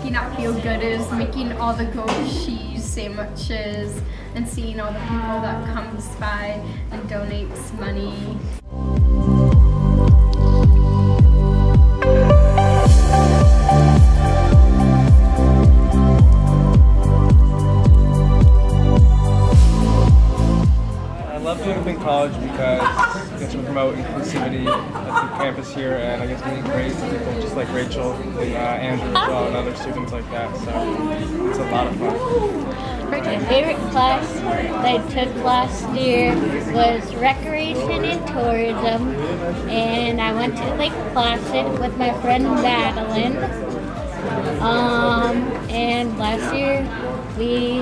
making up feel gooders, making all the goat cheese sandwiches and seeing all the people that comes by and donates money. College because I get to promote inclusivity at the campus here and I guess to meet great people just like Rachel and uh, Andrew as well and other students like that. So it's a lot of fun. My favorite class I took last year was Recreation and Tourism, and I went to Lake Placid with my friend Madeline. Um, and last year we,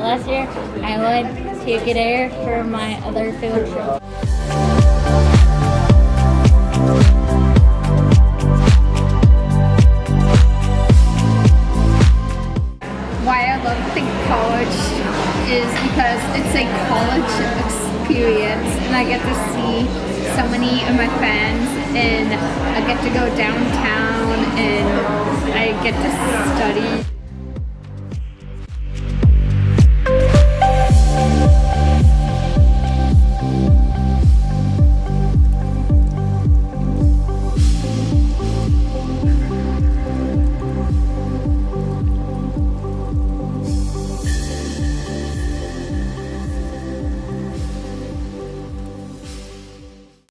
last year I went to Gadair for my other field trip. Why I love Think College is because it's a college experience and I get to see so many of my friends and I get to go downtown and I get to study.